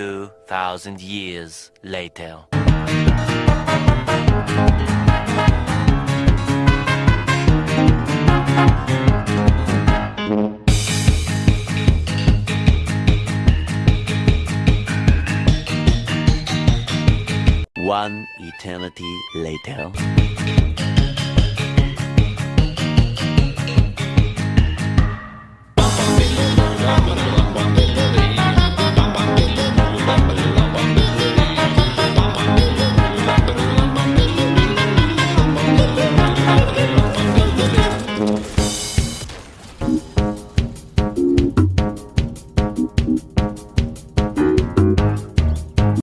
2,000 years later. One eternity later.